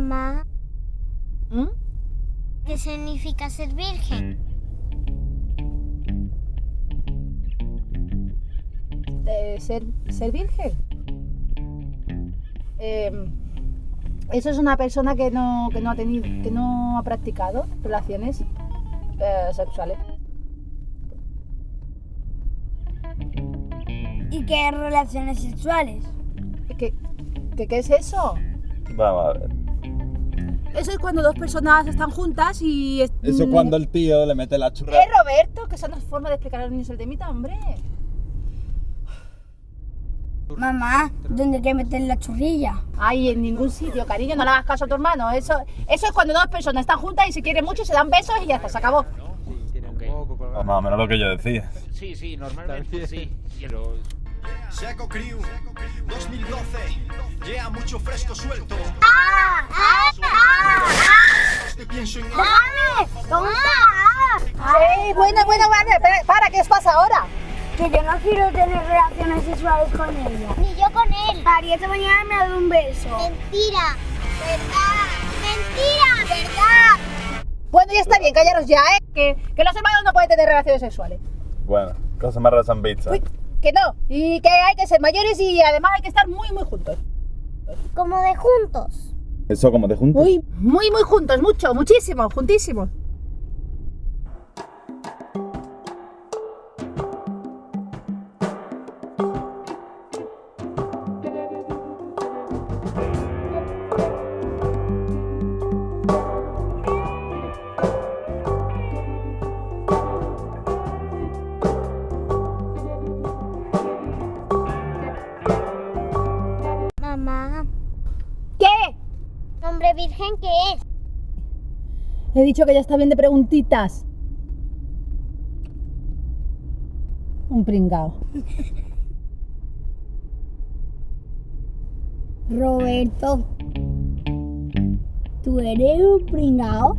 Mamá, ¿Mm? ¿qué significa ser virgen? De ser, ser virgen. Eh, eso es una persona que no, que no ha tenido, que no ha practicado relaciones eh, sexuales. ¿Y qué relaciones sexuales? ¿Qué, qué, qué es eso? Vamos a ver. Eso es cuando dos personas están juntas y... es- Eso mm, cuando el tío le mete la churra. ¡Eh, Roberto! Que esa no es forma de explicar a los niños el temita, hombre. Mamá, ¿dónde hay que meter la churrilla? Ay, en ningún sitio, cariño, no le hagas caso a tu hermano. Eso, eso es cuando dos personas están juntas y se quieren mucho, se dan besos y ya está, se acabó. Pues más o menos lo que yo decía. Sí, sí, normalmente sí. Pero Seco Crew 2012 Yeah, mucho fresco suelto Te pienso en Sí, bueno, bueno, vale, para, para, ¿qué os pasa ahora? Que yo no quiero tener relaciones sexuales con ella. Ni yo con él. Ari, esta mañana me ha dado un beso. Mentira. ¿Verdad? Mentira. ¿Verdad? Bueno, ya está bien, callaros ya, ¿eh? Que, que los hermanos no pueden tener relaciones sexuales. Bueno, cosas más raras. Uy, que no, y que hay que ser mayores y además hay que estar muy, muy juntos. Como de juntos. Eso como de juntos. Muy, muy, muy juntos, mucho, muchísimo, juntísimos. ¿Nombre virgen qué es? He dicho que ya está bien de preguntitas. Un pringao. Roberto, ¿tú eres un pringao?